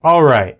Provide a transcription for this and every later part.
All right.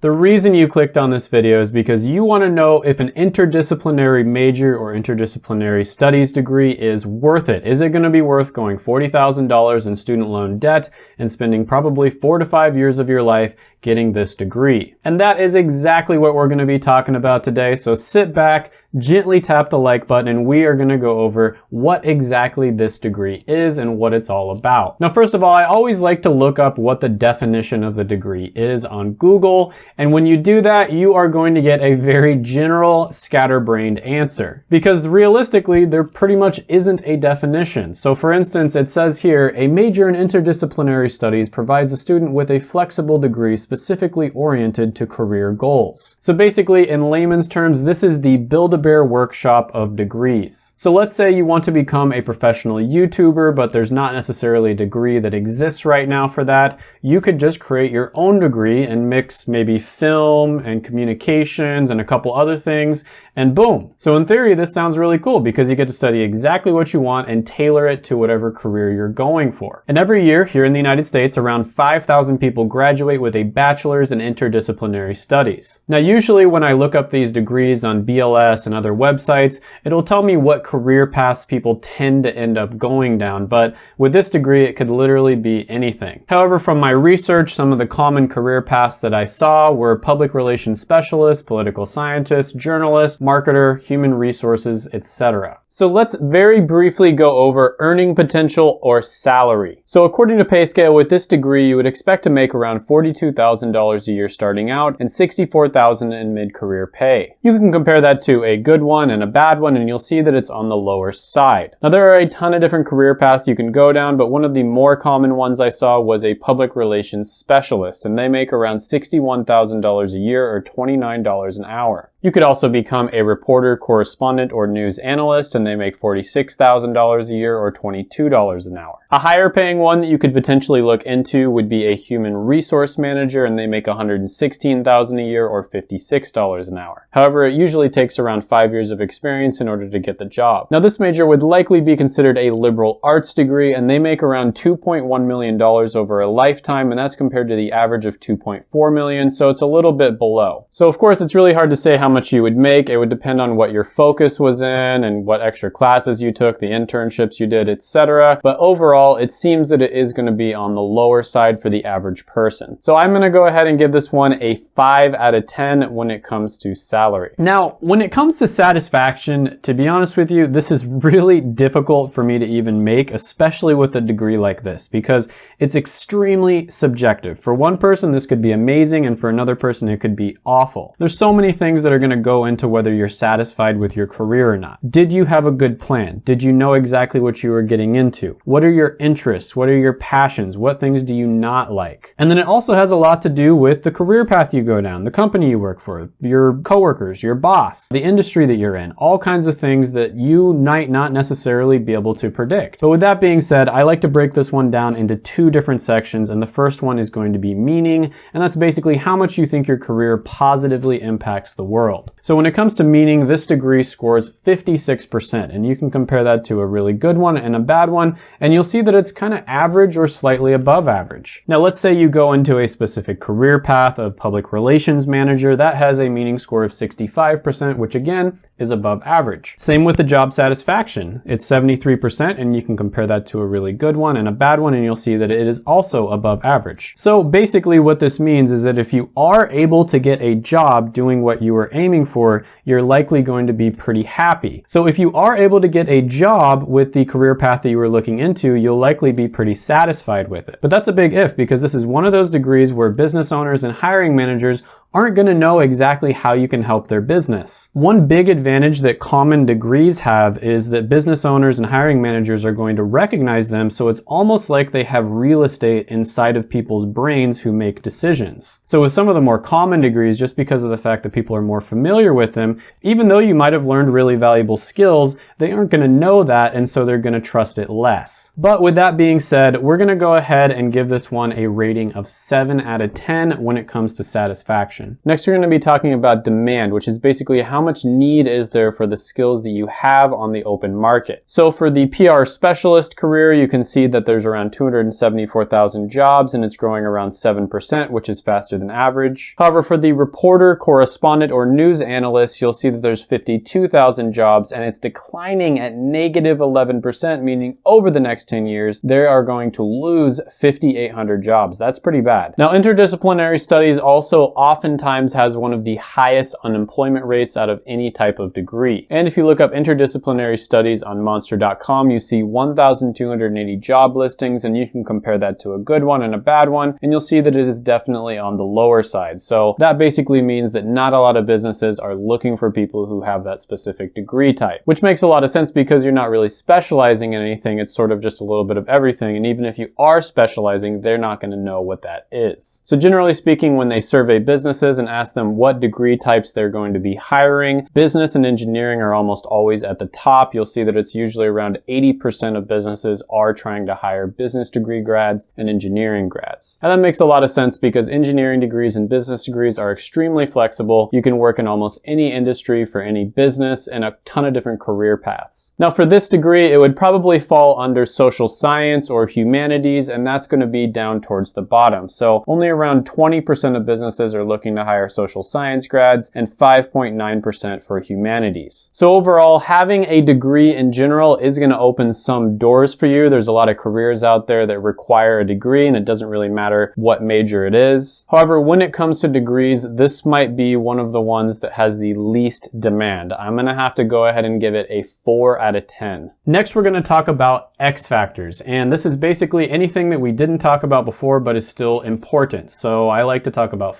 The reason you clicked on this video is because you want to know if an interdisciplinary major or interdisciplinary studies degree is worth it. Is it going to be worth going $40,000 in student loan debt and spending probably four to five years of your life getting this degree? And that is exactly what we're going to be talking about today. So sit back, gently tap the like button and we are going to go over what exactly this degree is and what it's all about. Now, first of all, I always like to look up what the definition of the degree is on Google. And when you do that, you are going to get a very general scatterbrained answer because realistically, there pretty much isn't a definition. So for instance, it says here, a major in interdisciplinary studies provides a student with a flexible degree specifically oriented to career goals. So basically, in layman's terms, this is the build a Bear workshop of degrees. So let's say you want to become a professional YouTuber, but there's not necessarily a degree that exists right now for that. You could just create your own degree and mix maybe film and communications and a couple other things, and boom. So in theory, this sounds really cool because you get to study exactly what you want and tailor it to whatever career you're going for. And every year here in the United States, around 5,000 people graduate with a bachelor's in interdisciplinary studies. Now, usually when I look up these degrees on BLS and other websites, it'll tell me what career paths people tend to end up going down, but with this degree, it could literally be anything. However, from my research, some of the common career paths that I saw were public relations specialist, political scientist, journalist, marketer, human resources, etc. So let's very briefly go over earning potential or salary. So according to PayScale, with this degree, you would expect to make around $42,000 a year starting out and $64,000 in mid-career pay. You can compare that to a good one and a bad one, and you'll see that it's on the lower side. Now there are a ton of different career paths you can go down, but one of the more common ones I saw was a public relations specialist, and they make around $61,000 a year or $29 an hour. You could also become a reporter, correspondent, or news analyst, and they make $46,000 a year or $22 an hour. A higher paying one that you could potentially look into would be a human resource manager, and they make $116,000 a year or $56 an hour. However, it usually takes around five years of experience in order to get the job. Now, this major would likely be considered a liberal arts degree, and they make around $2.1 million over a lifetime, and that's compared to the average of 2.4 million, so it's a little bit below. So of course, it's really hard to say how much you would make. It would depend on what your focus was in and what extra classes you took, the internships you did, etc. But overall, it seems that it is going to be on the lower side for the average person. So I'm going to go ahead and give this one a 5 out of 10 when it comes to salary. Now, when it comes to satisfaction, to be honest with you, this is really difficult for me to even make, especially with a degree like this, because it's extremely subjective. For one person, this could be amazing, and for another person, it could be awful. There's so many things that are going to go into whether you're satisfied with your career or not. Did you have a good plan? Did you know exactly what you were getting into? What are your interests? What are your passions? What things do you not like? And then it also has a lot to do with the career path you go down, the company you work for, your coworkers, your boss, the industry that you're in, all kinds of things that you might not necessarily be able to predict. But with that being said, I like to break this one down into two different sections. And the first one is going to be meaning. And that's basically how much you think your career positively impacts the world world. So when it comes to meaning, this degree scores 56%, and you can compare that to a really good one and a bad one, and you'll see that it's kind of average or slightly above average. Now let's say you go into a specific career path of public relations manager, that has a meaning score of 65%, which again is above average. Same with the job satisfaction. It's 73% and you can compare that to a really good one and a bad one and you'll see that it is also above average. So basically what this means is that if you are able to get a job doing what you were aiming for, you're likely going to be pretty happy. So if you are able to get a job with the career path that you were looking into, you'll likely be pretty satisfied with it. But that's a big if because this is one of those degrees where business owners and hiring managers aren't going to know exactly how you can help their business. One big advantage that common degrees have is that business owners and hiring managers are going to recognize them so it's almost like they have real estate inside of people's brains who make decisions. So with some of the more common degrees, just because of the fact that people are more familiar with them, even though you might have learned really valuable skills, they aren't going to know that and so they're going to trust it less. But with that being said, we're going to go ahead and give this one a rating of 7 out of 10 when it comes to satisfaction. Next, we're going to be talking about demand, which is basically how much need is there for the skills that you have on the open market. So for the PR specialist career, you can see that there's around 274,000 jobs and it's growing around 7%, which is faster than average. However, for the reporter, correspondent, or news analyst, you'll see that there's 52,000 jobs and it's declining at negative 11%, meaning over the next 10 years, they are going to lose 5,800 jobs. That's pretty bad. Now, interdisciplinary studies also oftentimes has one of the highest unemployment rates out of any type of degree. And if you look up interdisciplinary studies on monster.com, you see 1,280 job listings and you can compare that to a good one and a bad one, and you'll see that it is definitely on the lower side. So that basically means that not a lot of businesses are looking for people who have that specific degree type, which makes a lot of sense because you're not really specializing in anything. It's sort of just a little bit of everything. And even if you are specializing, they're not going to know what that is. So generally speaking, when they survey businesses and ask them what degree types they're going to be hiring, business and engineering are almost always at the top. You'll see that it's usually around 80% of businesses are trying to hire business degree grads and engineering grads. And that makes a lot of sense because engineering degrees and business degrees are extremely flexible. You can work in almost any industry for any business and a ton of different career paths. Now for this degree, it would probably fall under social science or humanities, and that's going to be down towards the bottom. So only around 20% of businesses are looking to hire social science grads and 5.9% for humanities. So overall, having a degree in general is going to open some doors for you. There's a lot of careers out there that require a degree and it doesn't really matter what major it is. However, when it comes to degrees, this might be one of the ones that has the least demand. I'm going to have to go ahead and give it a 4 out of 10. Next, we're going to talk about X factors. And this is basically anything that we didn't talk about before but is still important. So I like to talk about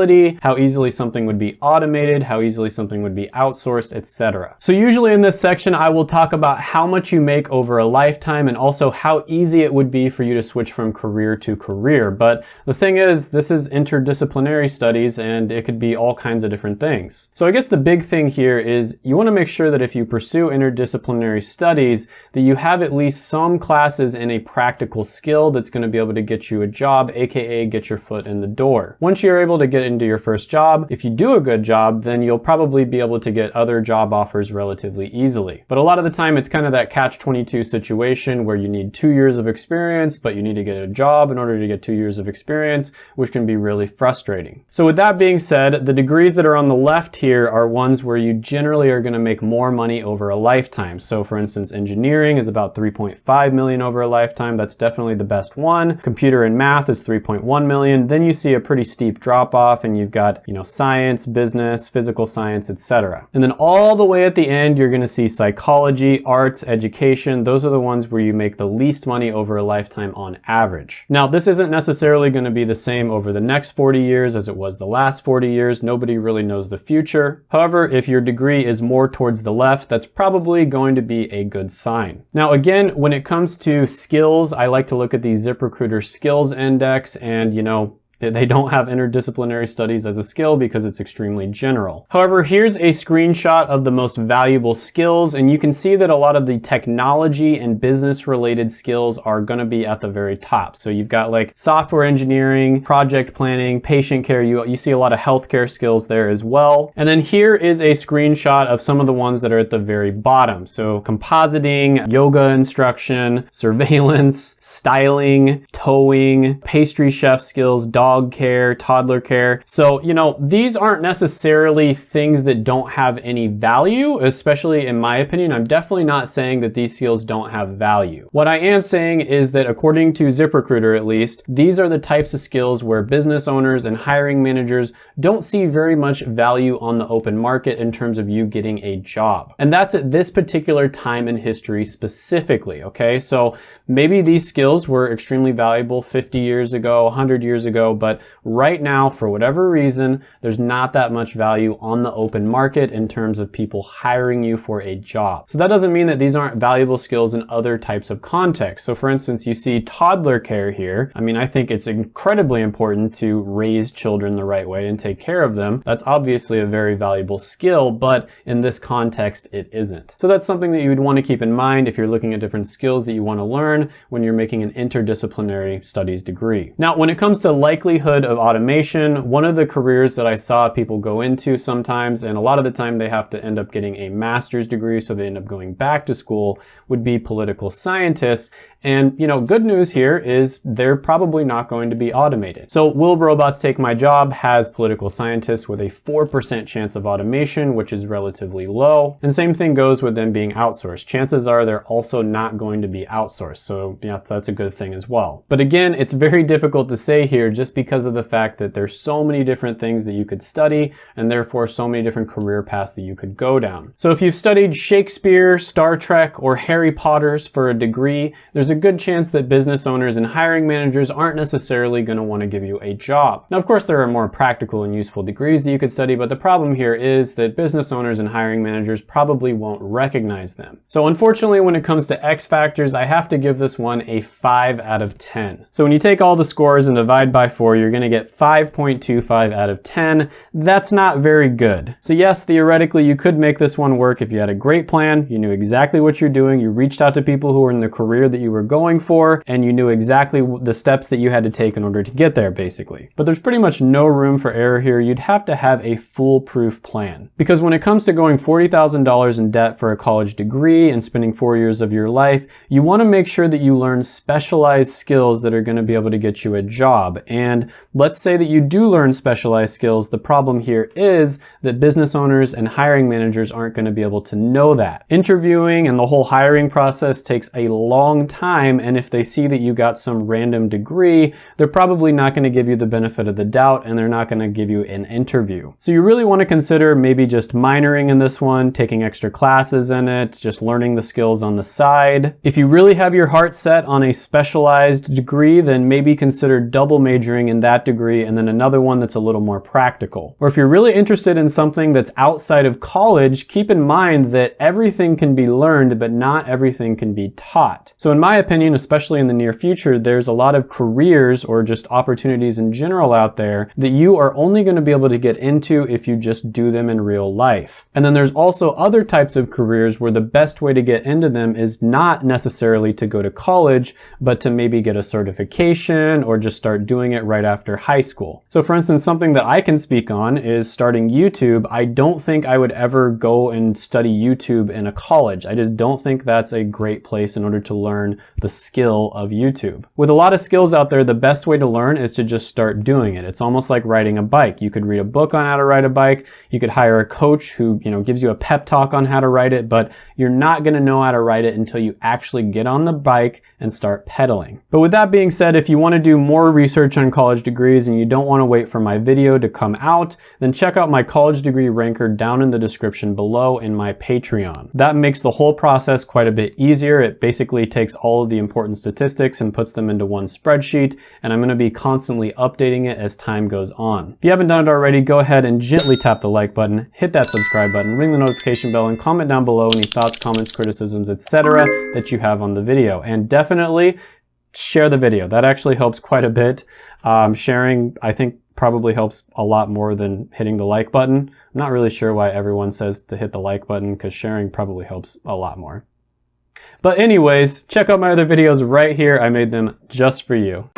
flexibility, how easily something would be automated, how easily something would be outsourced, etc. So usually in this section, I will talk about how much you make over a lifetime and also how easy it would be for you to switch from career to career. But the thing is, this is interdisciplinary studies and it could be all kinds of different things. So I guess the big thing here is you want to make sure that if you pursue interdisciplinary studies, that you have at least some classes in a practical skill that's going to be able to get you a job, aka get your foot in the door. Once you're able to get into your first job, if you do a good job, then you'll probably be able to get other job offers relatively easily. But a lot of the time, it's kind of that catch-22 situation where you need two years of experience, but you need to get a job in order to get two years of experience, which can be really frustrating. So with that being said, the degrees that are on the left here are ones where you generally are going to make more money over a lifetime. So for instance, engineering is about 3.5 million over a lifetime. That's definitely the best one. Computer and math is 3.1 million. Then you see a pretty steep drop off and you've got, you know, science, business, physical science, etc. And then all the way at the end, you're going to see psychology, arts, education. Those are the ones where you make the least money over a lifetime on average. Now, this isn't necessarily going to be the same over the next 40 years as it was the last 40 years. Nobody really knows the future. However, if your degree is more towards the left, that's probably going to be a good sign. Now, again, when it comes to skills, I like to look at the ZipRecruiter skills index and, you know, they don't have interdisciplinary studies as a skill because it's extremely general. However, here's a screenshot of the most valuable skills, and you can see that a lot of the technology and business related skills are gonna be at the very top. So you've got like software engineering, project planning, patient care. You, you see a lot of healthcare skills there as well. And then here is a screenshot of some of the ones that are at the very bottom. So compositing, yoga instruction, surveillance, styling, towing, pastry chef skills, dog dog care, toddler care. So, you know, these aren't necessarily things that don't have any value, especially in my opinion. I'm definitely not saying that these skills don't have value. What I am saying is that according to ZipRecruiter at least, these are the types of skills where business owners and hiring managers don't see very much value on the open market in terms of you getting a job. And that's at this particular time in history specifically, okay? So maybe these skills were extremely valuable 50 years ago, 100 years ago, but right now, for whatever reason, there's not that much value on the open market in terms of people hiring you for a job. So that doesn't mean that these aren't valuable skills in other types of contexts. So for instance, you see toddler care here. I mean, I think it's incredibly important to raise children the right way and take care of them. That's obviously a very valuable skill, but in this context, it isn't. So that's something that you would want to keep in mind if you're looking at different skills that you want to learn when you're making an interdisciplinary studies degree. Now, when it comes to likely likelihood of automation, one of the careers that I saw people go into sometimes, and a lot of the time they have to end up getting a master's degree, so they end up going back to school, would be political scientists. And, you know, good news here is they're probably not going to be automated. So Will Robots Take My Job has political scientists with a 4% chance of automation, which is relatively low. And same thing goes with them being outsourced. Chances are they're also not going to be outsourced. So yeah, that's a good thing as well. But again, it's very difficult to say here just because of the fact that there's so many different things that you could study and therefore so many different career paths that you could go down. So if you've studied Shakespeare, Star Trek, or Harry Potter's for a degree, there's there's a good chance that business owners and hiring managers aren't necessarily going to want to give you a job. Now, of course, there are more practical and useful degrees that you could study, but the problem here is that business owners and hiring managers probably won't recognize them. So unfortunately, when it comes to X factors, I have to give this one a 5 out of 10. So when you take all the scores and divide by 4, you're going to get 5.25 out of 10. That's not very good. So yes, theoretically, you could make this one work if you had a great plan, you knew exactly what you're doing, you reached out to people who were in the career that you were were going for and you knew exactly the steps that you had to take in order to get there basically. But there's pretty much no room for error here. You'd have to have a foolproof plan. Because when it comes to going $40,000 in debt for a college degree and spending four years of your life, you want to make sure that you learn specialized skills that are going to be able to get you a job. And let's say that you do learn specialized skills. The problem here is that business owners and hiring managers aren't going to be able to know that. Interviewing and the whole hiring process takes a long time time and if they see that you got some random degree, they're probably not going to give you the benefit of the doubt and they're not going to give you an interview. So you really want to consider maybe just minoring in this one, taking extra classes in it, just learning the skills on the side. If you really have your heart set on a specialized degree, then maybe consider double majoring in that degree and then another one that's a little more practical. Or if you're really interested in something that's outside of college, keep in mind that everything can be learned, but not everything can be taught. So in my opinion, especially in the near future, there's a lot of careers or just opportunities in general out there that you are only going to be able to get into if you just do them in real life. And then there's also other types of careers where the best way to get into them is not necessarily to go to college, but to maybe get a certification or just start doing it right after high school. So for instance, something that I can speak on is starting YouTube. I don't think I would ever go and study YouTube in a college. I just don't think that's a great place in order to learn the skill of YouTube. With a lot of skills out there, the best way to learn is to just start doing it. It's almost like riding a bike. You could read a book on how to ride a bike. You could hire a coach who, you know, gives you a pep talk on how to ride it, but you're not going to know how to ride it until you actually get on the bike and start pedaling. But with that being said, if you want to do more research on college degrees and you don't want to wait for my video to come out, then check out my college degree ranker down in the description below in my Patreon. That makes the whole process quite a bit easier. It basically takes all all of the important statistics and puts them into one spreadsheet, and I'm going to be constantly updating it as time goes on. If you haven't done it already, go ahead and gently tap the like button, hit that subscribe button, ring the notification bell, and comment down below any thoughts, comments, criticisms, etc. that you have on the video. And definitely share the video. That actually helps quite a bit. Um, sharing, I think, probably helps a lot more than hitting the like button. I'm not really sure why everyone says to hit the like button because sharing probably helps a lot more. But anyways, check out my other videos right here. I made them just for you.